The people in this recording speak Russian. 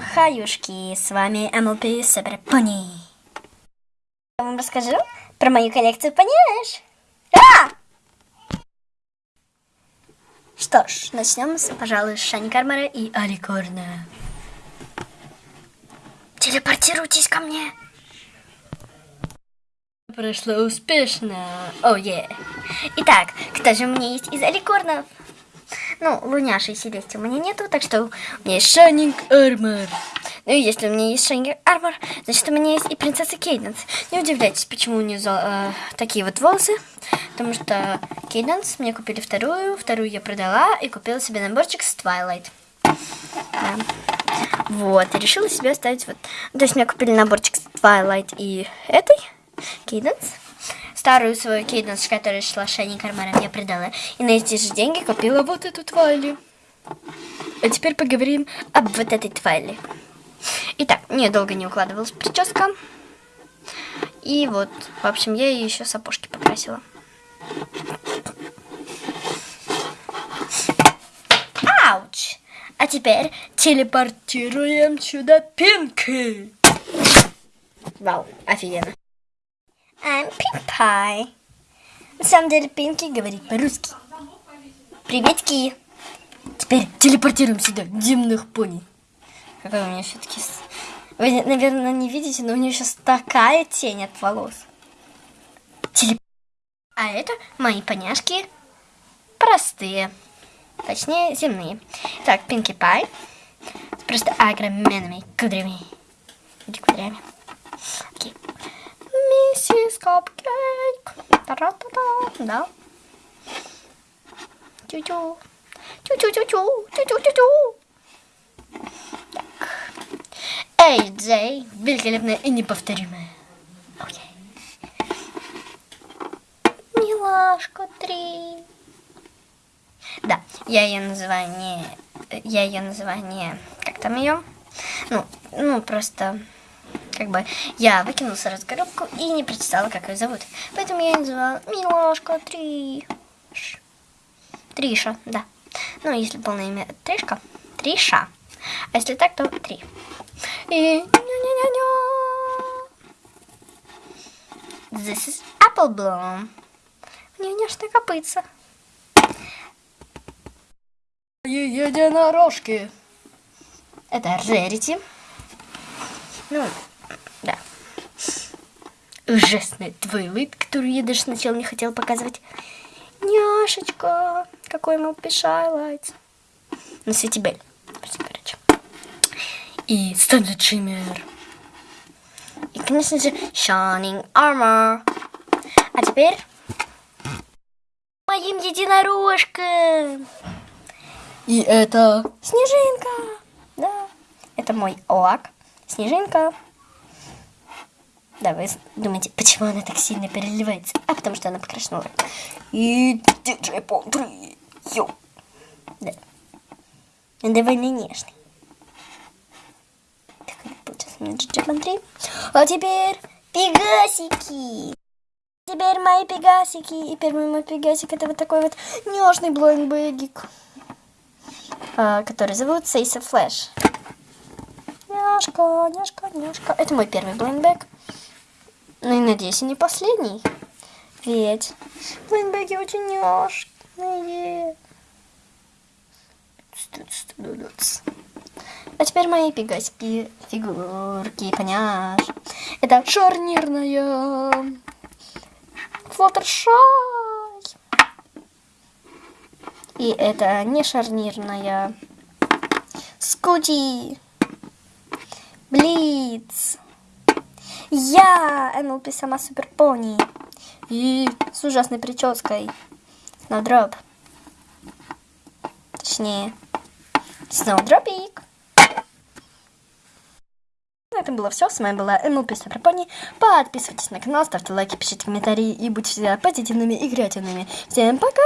Хаюшки, с вами MLP Супер Пони. Я вам расскажу про мою коллекцию поняешь? А! Что ж, начнем с, пожалуй, Шани Кармара и Аликорна. Телепортируйтесь ко мне. Прошло успешно. О, oh, yeah. Итак, кто же у меня есть из Аликорнов? Ну, Луняши и Селести у меня нету, так что у меня есть Шайнинг Армор. Ну и если у меня есть Шайнинг Армор, значит у меня есть и принцесса Кейденс. Не удивляйтесь, почему у нее э, такие вот волосы. Потому что Кейденс мне купили вторую, вторую я продала и купила себе наборчик с Twilight. Да. Вот, и решила себе оставить вот. То есть мне купили наборчик с Twilight и этой, Кейденс старую свою кейденс, которая шла Шани Кармара, мне продала. И на эти же деньги купила вот эту твайли. А теперь поговорим об вот этой твайли. Итак, мне долго не укладывалась прическа. И вот, в общем, я ее еще сапожки покрасила. Ауч! А теперь телепортируем сюда Пинки. Вау, офигенно. I'm Pink На самом деле Пинки говорит по-русски. Приветки. Теперь телепортируем сюда дымных пони. Какой у меня все-таки... Вы, наверное, не видите, но у нее сейчас такая тень от волос. Телеп... А это мои поняшки простые. Точнее, земные. Так, Пинки Пай. Просто огроменными кудрями. Кудрями. Миссис Капкейк. Та-ра-та-та. Да. Тю-тю. Тю-тю-тю-тю. Тю-тю-тю-тю. Эй, Джей. Великолепная и неповторимая. Окей. Милашка 3. Да, я ее называю не... Я ее называю не... Как там ее? Ну, ну, просто как бы я выкинула сразу коробку и не прочитала, как ее зовут. Поэтому я ее называла Милашка Триш. Триша, да. Ну, если полное имя Тришка, Триша. А если так, то Три. И... This is Apple Bloom. У нее нежная копытца. Единорожки. Это Рерити. Ну. Ужасный твой вид, который я даже сначала не хотела показывать. Няшечка, какой мой пишайлайт. На свете Бель. Короче. И Стандарт Шиммер. И, конечно же, Shining Armor. А теперь моим единорожкам. И это Снежинка. Да, это мой лак. Снежинка. Да, вы думаете, почему она так сильно переливается? А потому что она покрашена И диджей Пон 3. Йо. Да. Он довольно нежный. Так, получается у меня диджей Пон 3. А теперь пегасики. Теперь мои пегасики. И первый мой пегасик это вот такой вот нежный blind bag ик. А, который зовут Сасса Флэш. Няшка, няшка, няшка. Это мой первый blind bag. Ну и надеюсь, и не последний. Ведь blind bag и очень няшные. А теперь мои пегасики, фигурки, поняшь. Это шарнирная Флаттершай. И это не шарнирная Скути. Блиц. Я, НЛП сама супер пони. И с ужасной прической. Сноудроп. Точнее, Сноудропик. На этом было все. С вами была НЛП Супер Пони. Подписывайтесь на канал, ставьте лайки, пишите комментарии и будьте всегда позитивными и креативными. Всем пока!